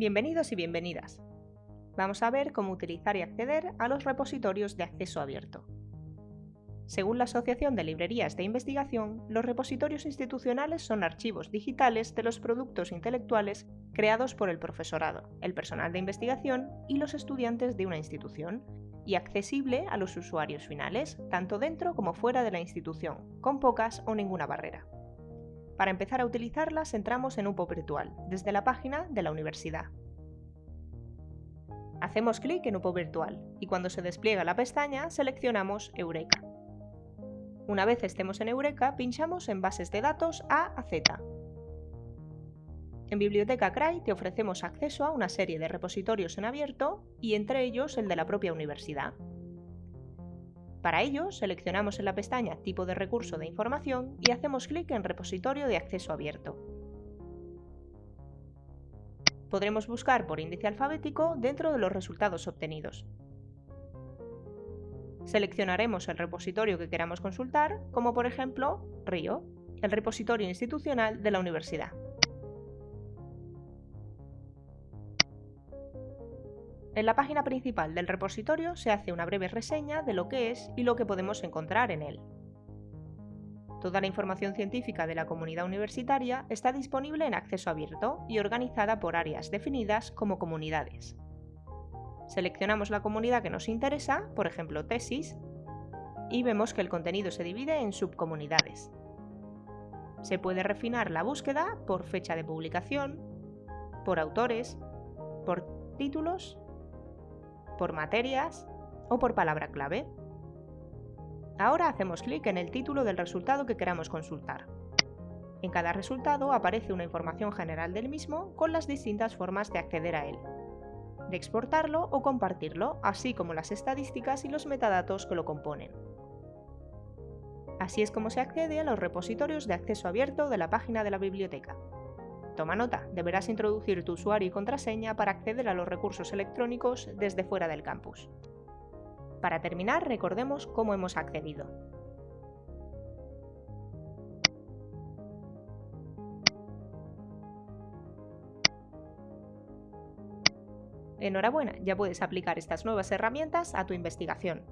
Bienvenidos y bienvenidas. Vamos a ver cómo utilizar y acceder a los repositorios de acceso abierto. Según la Asociación de Librerías de Investigación, los repositorios institucionales son archivos digitales de los productos intelectuales creados por el profesorado, el personal de investigación y los estudiantes de una institución, y accesible a los usuarios finales, tanto dentro como fuera de la institución, con pocas o ninguna barrera. Para empezar a utilizarlas entramos en UPO Virtual, desde la página de la universidad. Hacemos clic en UPO Virtual y cuando se despliega la pestaña seleccionamos Eureka. Una vez estemos en Eureka, pinchamos en Bases de datos A a Z. En Biblioteca CRAI te ofrecemos acceso a una serie de repositorios en abierto y entre ellos el de la propia universidad. Para ello, seleccionamos en la pestaña Tipo de recurso de información y hacemos clic en Repositorio de acceso abierto. Podremos buscar por índice alfabético dentro de los resultados obtenidos. Seleccionaremos el repositorio que queramos consultar, como por ejemplo RIO, el repositorio institucional de la universidad. En la página principal del repositorio se hace una breve reseña de lo que es y lo que podemos encontrar en él. Toda la información científica de la comunidad universitaria está disponible en acceso abierto y organizada por áreas definidas como comunidades. Seleccionamos la comunidad que nos interesa, por ejemplo tesis, y vemos que el contenido se divide en subcomunidades. Se puede refinar la búsqueda por fecha de publicación, por autores, por títulos por materias o por palabra clave. Ahora hacemos clic en el título del resultado que queramos consultar. En cada resultado aparece una información general del mismo con las distintas formas de acceder a él, de exportarlo o compartirlo, así como las estadísticas y los metadatos que lo componen. Así es como se accede a los repositorios de acceso abierto de la página de la biblioteca. Toma nota, deberás introducir tu usuario y contraseña para acceder a los recursos electrónicos desde fuera del campus. Para terminar, recordemos cómo hemos accedido. Enhorabuena, ya puedes aplicar estas nuevas herramientas a tu investigación.